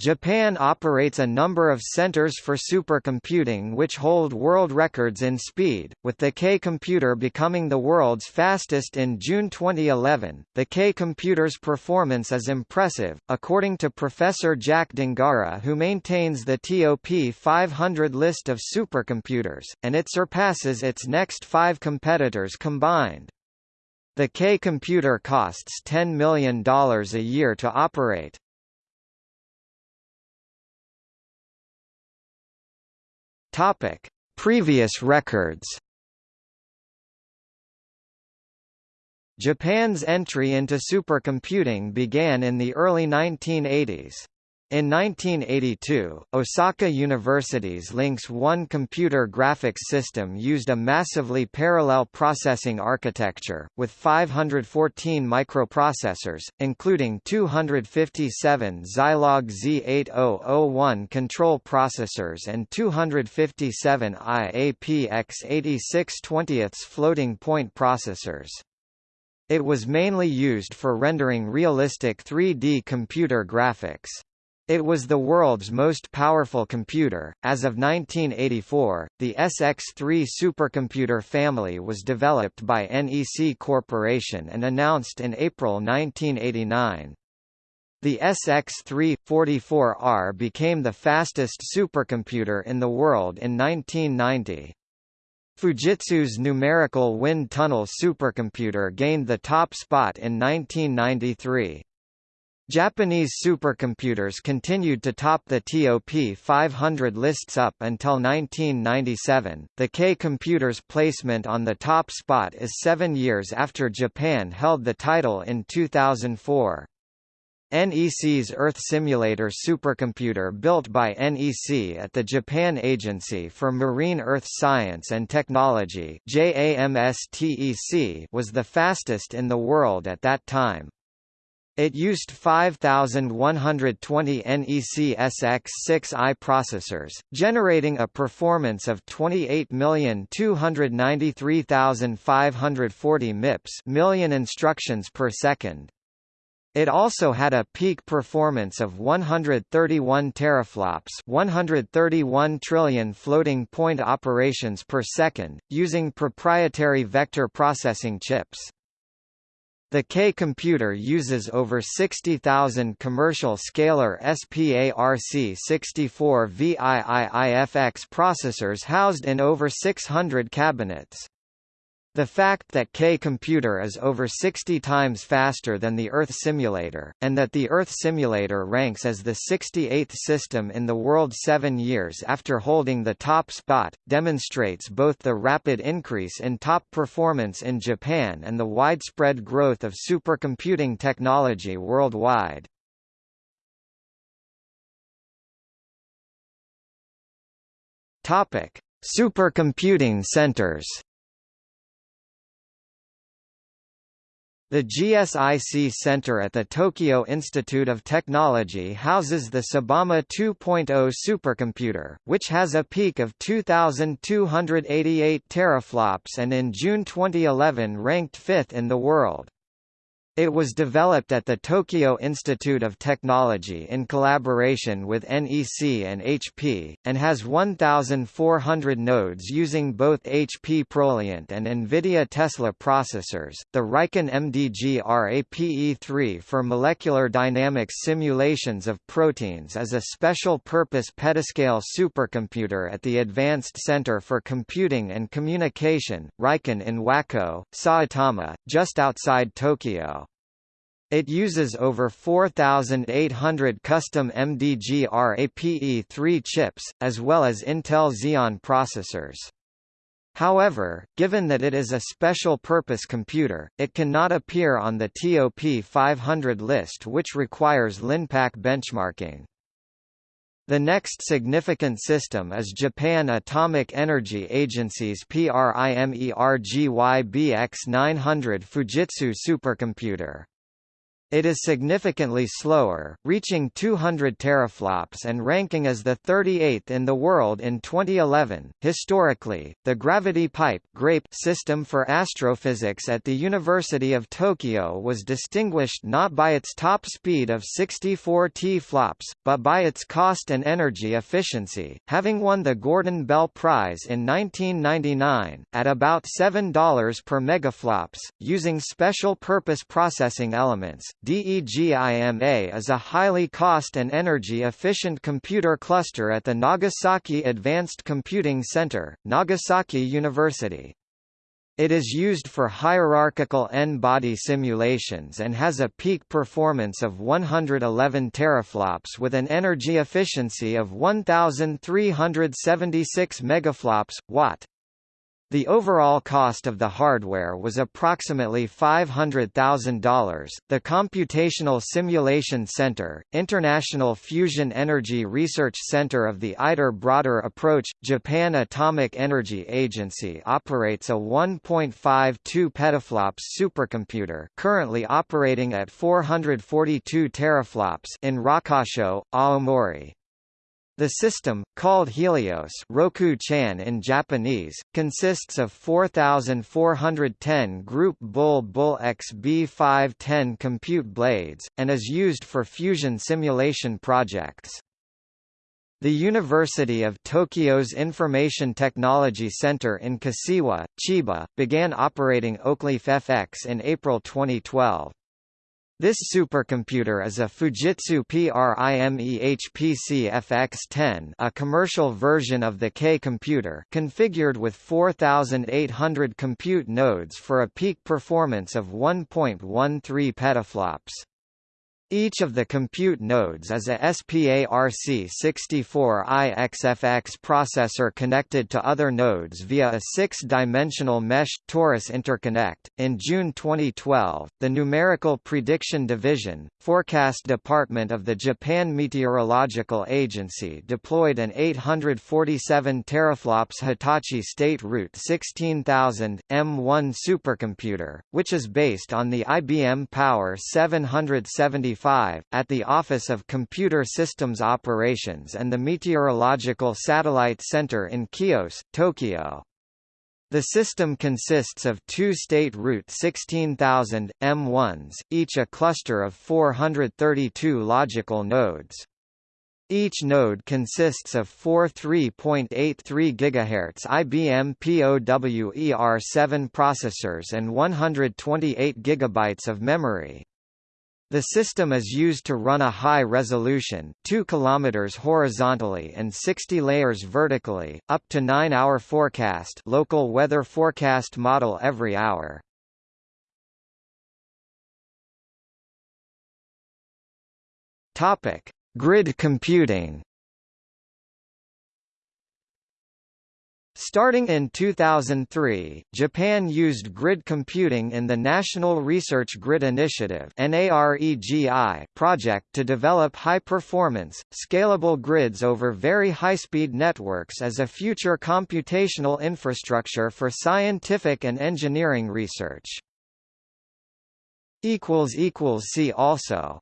Japan operates a number of centers for supercomputing which hold world records in speed, with the K computer becoming the world's fastest in June 2011. The K computer's performance is impressive, according to Professor Jack Dongarra, who maintains the TOP 500 list of supercomputers, and it surpasses its next five competitors combined. The K computer costs $10 million a year to operate. Topic: Previous records. Japan's entry into supercomputing began in the early 1980s. In 1982, Osaka University's LINKS 1 computer graphics system used a massively parallel processing architecture, with 514 microprocessors, including 257 Zilog Z8001 control processors and 257 IAP X86 20 floating point processors. It was mainly used for rendering realistic 3D computer graphics. It was the world's most powerful computer. As of 1984, the SX3 supercomputer family was developed by NEC Corporation and announced in April 1989. The SX3 44R became the fastest supercomputer in the world in 1990. Fujitsu's numerical wind tunnel supercomputer gained the top spot in 1993. Japanese supercomputers continued to top the TOP 500 lists up until 1997. The K computer's placement on the top spot is seven years after Japan held the title in 2004. NEC's Earth Simulator supercomputer built by NEC at the Japan Agency for Marine Earth Science and Technology was the fastest in the world at that time. It used 5120 NEC SX6i processors, generating a performance of 28,293,540 MIPS million instructions per second. It also had a peak performance of 131 teraflops 131 trillion floating point operations per second, using proprietary vector processing chips. The K computer uses over 60,000 commercial scalar SPARC64 VIIIFX processors housed in over 600 cabinets. The fact that K-computer is over 60 times faster than the Earth simulator, and that the Earth simulator ranks as the 68th system in the world seven years after holding the top spot, demonstrates both the rapid increase in top performance in Japan and the widespread growth of supercomputing technology worldwide. Supercomputing centers. The GSIC Center at the Tokyo Institute of Technology houses the TSUBAME 2.0 supercomputer, which has a peak of 2,288 teraflops and in June 2011 ranked fifth in the world. It was developed at the Tokyo Institute of Technology in collaboration with NEC and HP, and has 1,400 nodes using both HP Proliant and NVIDIA Tesla processors. The RIKEN MDGRAPE-3 for molecular dynamics simulations of proteins is a special purpose petascale supercomputer at the Advanced Center for Computing and Communication, RIKEN in Wako, Saitama, just outside Tokyo. It uses over 4,800 custom MDGRAPE-3 chips, as well as Intel Xeon processors. However, given that it is a special-purpose computer, it cannot appear on the TOP 500 list which requires LINPACK benchmarking. The next significant system is Japan Atomic Energy Agency's PRIMERGY BX900 Fujitsu supercomputer. It is significantly slower, reaching 200 teraflops and ranking as the 38th in the world in 2011. Historically, the gravity pipe (grape) system for astrophysics at the University of Tokyo was distinguished not by its top speed of 64 T-flops, but by its cost and energy efficiency, having won the Gordon Bell Prize in 1999 at about $7 per megaflops, using special purpose processing elements. DEGIMA is a highly cost and energy-efficient computer cluster at the Nagasaki Advanced Computing Center, Nagasaki University. It is used for hierarchical n-body simulations and has a peak performance of 111 teraflops with an energy efficiency of 1376 megaflops watt. The overall cost of the hardware was approximately $500,000. The Computational Simulation Center, International Fusion Energy Research Center of the ITER Broader Approach, Japan Atomic Energy Agency operates a 1.52 petaflops supercomputer currently operating at 442 teraflops in Rokkasho, Aomori. The system, called Helios Roku-chan in Japanese, consists of 4,410 Group Bull-Bull XB510 compute blades, and is used for fusion simulation projects. The University of Tokyo's Information Technology Center in Kashiwa, Chiba, began operating Oakleaf FX in April 2012. This supercomputer is a Fujitsu PRIMEHPC FX10 a commercial version of the K computer configured with 4,800 compute nodes for a peak performance of 1.13 petaflops. Each of the compute nodes is a SPARC64IXFX processor connected to other nodes via a six-dimensional mesh torus interconnect. In June 2012, the Numerical Prediction Division, Forecast Department of the Japan Meteorological Agency deployed an 847 teraflops Hitachi State Root 16000 M1 supercomputer, which is based on the IBM Power 770 at the Office of Computer Systems Operations and the Meteorological Satellite Center in Kiyose, Tokyo. The system consists of two State Route 16000, M1s, each a cluster of 432 logical nodes. Each node consists of four 3.83 GHz IBM POWER7 processors and 128 GB of memory. The system is used to run a high-resolution 2 km horizontally and 60 layers vertically, up to 9-hour forecast local weather forecast model every hour. Grid computing Starting in 2003, Japan used grid computing in the National Research Grid Initiative project to develop high-performance, scalable grids over very high-speed networks as a future computational infrastructure for scientific and engineering research. See also